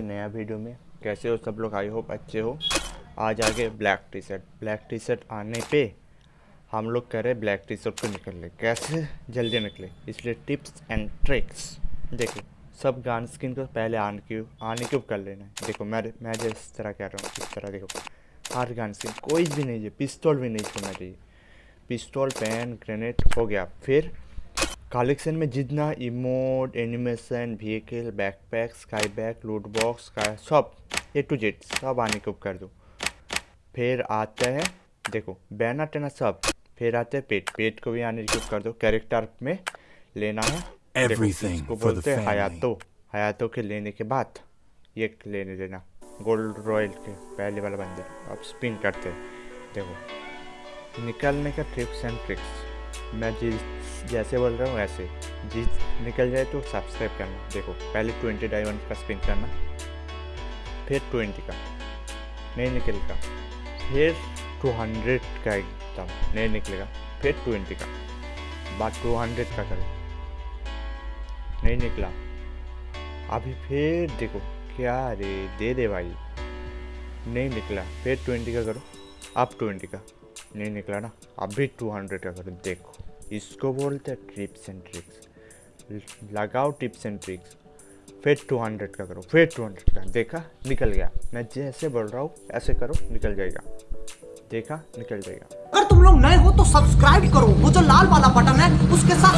नया वीडियो में। कैसे हो सब लोग? आई होप अच्छे हो। आज आगे black T shirt black T shirt आने पे हम लोग कह रहे ब्लैक टी शर्ट को निकल ले कैसे? जल्दी निकले। इसलिए टिप्स एंड ट्रिक्स देखो, सब गान स्किन को पहले आन क्यों आने क्यों कर लेना है। देखो, मैं मैं जिस तरह कह रहा हूँ, इस तरह देखो। हर गान स्किन कोई भी नहीं चाहिए पिस्तौल भी नहीं छोड़ना चाहिए। पिस्तौल पेन ग्रेनेड हो गया। फिर कलेक्शन में जितना emote animation vehicle backpack sky back loot box का सब ए टू जेड सब आने को कर दो। फिर आता है देखो बैनर टेना सब। फिर आते हैं पेट पेट को भी आने को कर दो। कैरेक्टर में लेना है। इसको बोलते हैं. हयातो हयातो के लेने के बाद ये लेने देना। गोल्ड रॉयल के पहले वाला बंदे। अब स्पिन करते हैं। देखो निकलने का ट्रिप्स एंड ट्रिक्स मैं जिस जैसे बोल रहा हूँ वैसे जिस निकल जाए तो सब्सक्राइब करना। देखो, पहले ट्वेंटी डायमंड का स्पिन करना, फिर ट्वेंटी का, नहीं निकलेगा। फिर टू हंड्रेड का एकदम, नहीं निकलेगा। फिर ट्वेंटी का बाद टू हंड्रेड का करो। नहीं निकला। अभी फिर देखो, क्या रे, दे दे भाई। नहीं निकला, फिर ट्वेंटी का करो। अब ट्वेंटी का, नहीं निकला ना। अभी टू हंड्रेड का करो, देखो। इसको बोलते हैं ट्रिप्स एंड ट्रिक्स लगाओ टिप्स एंड ट्रिक्स फिर टू हंड्रेड का करो, फिर टू हंड्रेड का। देखा, निकल गया। मैं जैसे बोल रहा हूँ, ऐसे करो, निकल जाएगा। देखा, निकल जाएगा। अगर तुम लोग नए हो तो सब्सक्राइब करो। वो जो लाल वाला बटन है, उसके साथ